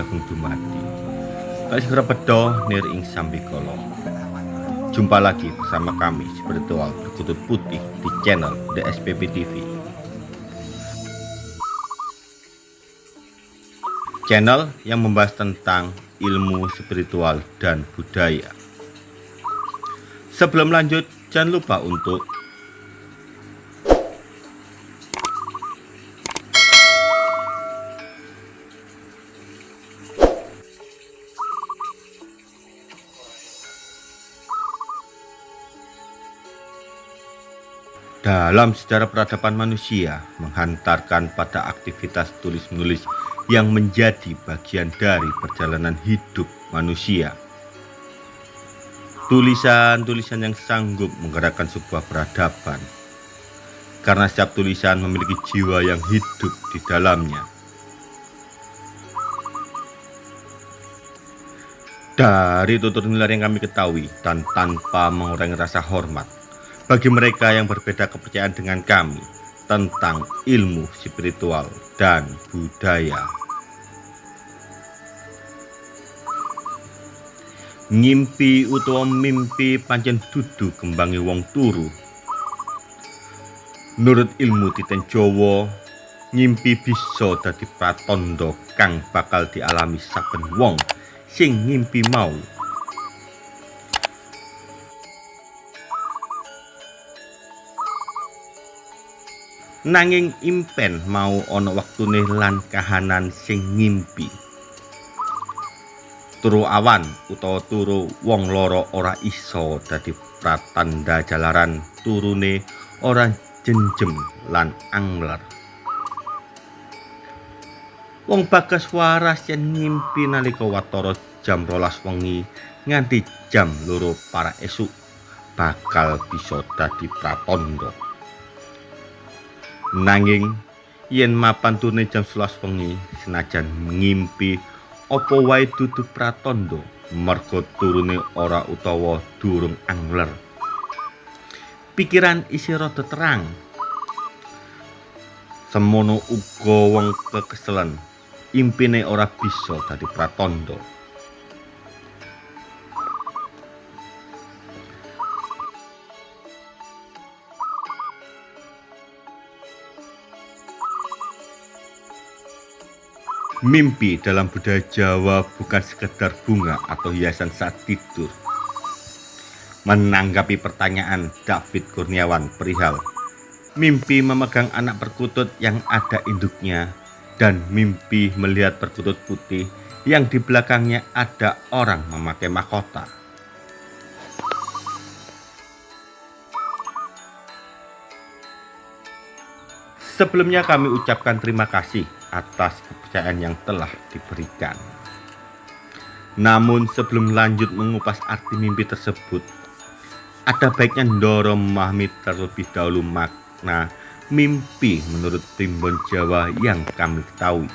Sagung Dumadi. Kasih repedo nir ing sambikolo Jumpa lagi bersama kami spiritual berkutut putih di channel The SPP TV Channel yang membahas tentang ilmu spiritual dan budaya. Sebelum lanjut jangan lupa untuk dalam sejarah peradaban manusia menghantarkan pada aktivitas tulis-menulis yang menjadi bagian dari perjalanan hidup manusia. Tulisan-tulisan yang sanggup menggerakkan sebuah peradaban karena setiap tulisan memiliki jiwa yang hidup di dalamnya. Dari tutur nilai yang kami ketahui dan tanpa mengurangi rasa hormat, bagi mereka yang berbeda kepercayaan dengan kami tentang ilmu spiritual dan budaya. Ngimpi utawa mimpi pancen dudu kembangi wong turu. Nurut ilmu titen Jawa, ngimpi bisa dadi pratandha kang bakal dialami saben wong sing ngimpi mau. Nanging impen mau ana waktune lan kahanan sing ngimpi. Turu awan utawa turu wong loro ora iso dadi pratanda jalaran turune ora jenjem lan angler. Wong bagas waras yen ngimpi nalika watara jam rolas wengi nganti jam loro para esuk bakal bisa dadi pratandha Nanging yen mapan turne jam 11 wengi senajan ngimpi apa wae dudu pratandha merga turune ora utawa durung angler. Pikiran isi rada terang. Semono uga wong kekeselen impine ora bisa dadi pratandha. Mimpi dalam budaya Jawa bukan sekedar bunga atau hiasan saat tidur. Menanggapi pertanyaan David Kurniawan perihal mimpi memegang anak perkutut yang ada induknya dan mimpi melihat perkutut putih yang di belakangnya ada orang memakai mahkota. Sebelumnya kami ucapkan terima kasih atas kepercayaan yang telah diberikan. Namun sebelum lanjut mengupas arti mimpi tersebut, ada baiknya Ndoro memahami terlebih dahulu makna mimpi menurut primbon Jawa yang kami ketahui.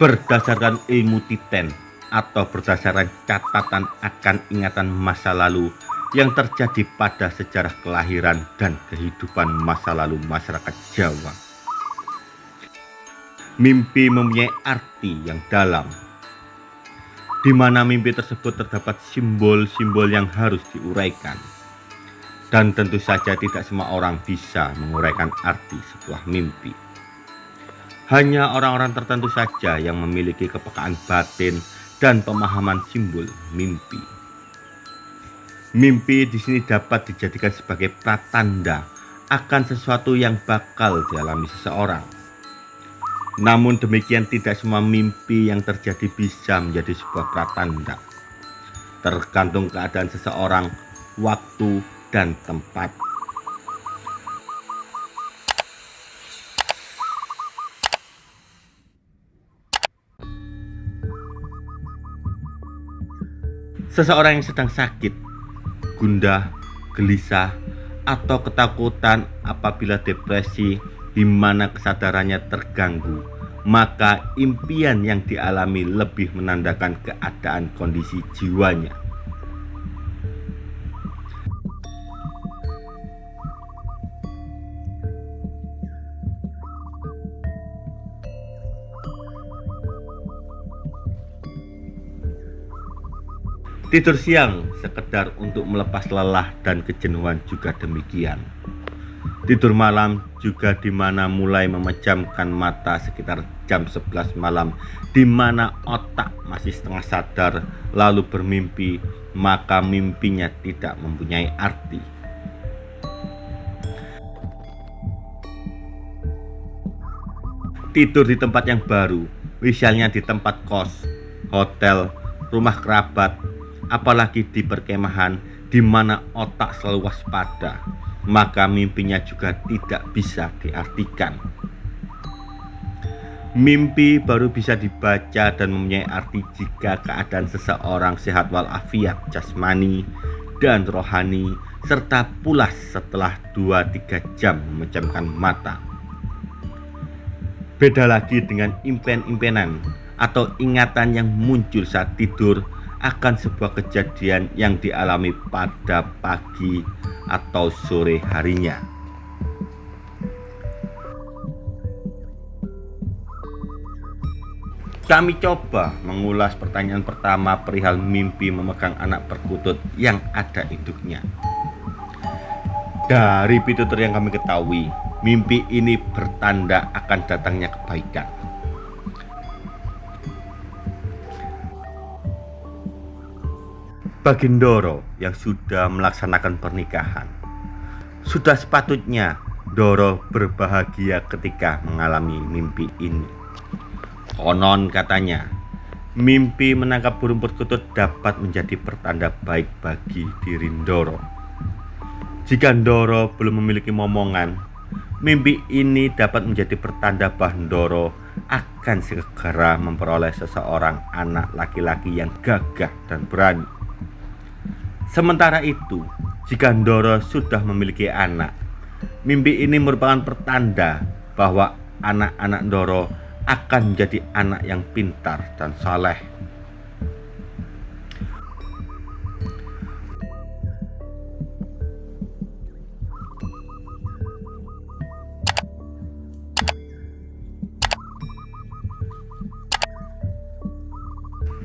Berdasarkan ilmu titen atau berdasarkan catatan akan ingatan masa lalu yang terjadi pada sejarah kelahiran dan kehidupan masa lalu masyarakat Jawa. Mimpi mempunyai arti yang dalam, di mana mimpi tersebut terdapat simbol-simbol yang harus diuraikan. Dan tentu saja tidak semua orang bisa menguraikan arti sebuah mimpi. Hanya orang-orang tertentu saja yang memiliki kepekaan batin dan pemahaman simbol mimpi. Mimpi di sini dapat dijadikan sebagai pratanda akan sesuatu yang bakal dialami seseorang. Namun demikian tidak semua mimpi yang terjadi bisa menjadi sebuah pratanda. Tergantung keadaan seseorang, waktu, dan tempat. Seseorang yang sedang sakit gundah, gelisah, atau ketakutan apabila depresi di mana kesadarannya terganggu, maka impian yang dialami lebih menandakan keadaan kondisi jiwanya. Tidur siang sekedar untuk melepas lelah dan kejenuhan juga demikian. Tidur malam juga di mana mulai memejamkan mata sekitar jam 11 malam di mana otak masih setengah sadar lalu bermimpi maka mimpinya tidak mempunyai arti. Tidur di tempat yang baru, misalnya di tempat kos, hotel, rumah kerabat, apalagi di perkemahan di mana otak selalu waspada, maka mimpinya juga tidak bisa diartikan. Mimpi baru bisa dibaca dan mempunyai arti jika keadaan seseorang sehat walafiat jasmani dan rohani serta pulas setelah 2-3 jam memejamkan mata. Beda lagi dengan impen-impenan atau ingatan yang muncul saat tidur akan sebuah kejadian yang dialami pada pagi atau sore harinya. Kami coba mengulas pertanyaan pertama perihal mimpi memegang anak perkutut yang ada induknya. Dari pitutur yang kami ketahui, mimpi ini bertanda akan datangnya kebaikan. Bagi Doro yang sudah melaksanakan pernikahan, sudah sepatutnya Doro berbahagia ketika mengalami mimpi ini. Konon katanya, mimpi menangkap burung perkutut dapat menjadi pertanda baik bagi diri Doro. Jika Doro belum memiliki momongan, mimpi ini dapat menjadi pertanda bahwa Doro akan segera memperoleh seseorang anak laki-laki yang gagah dan berani. Sementara itu, jika Ndoro sudah memiliki anak, mimpi ini merupakan pertanda bahwa anak-anak Ndoro akan menjadi anak yang pintar dan saleh.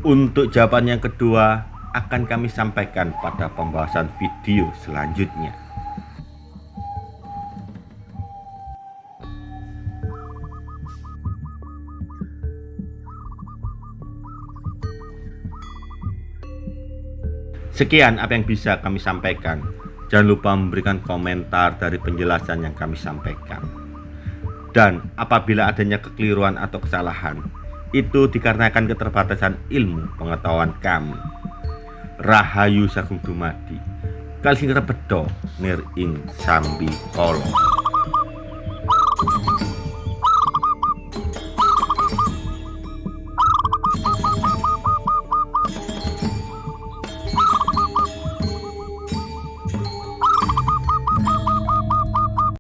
Untuk jawaban yang kedua, akan kami sampaikan pada pembahasan video selanjutnya. Sekian apa yang bisa kami sampaikan. Jangan lupa memberikan komentar dari penjelasan yang kami sampaikan. Dan apabila adanya kekeliruan atau kesalahan, itu dikarenakan keterbatasan ilmu pengetahuan kami. Rahayu Sagung Dumadi Kali sing nir ing sambi kala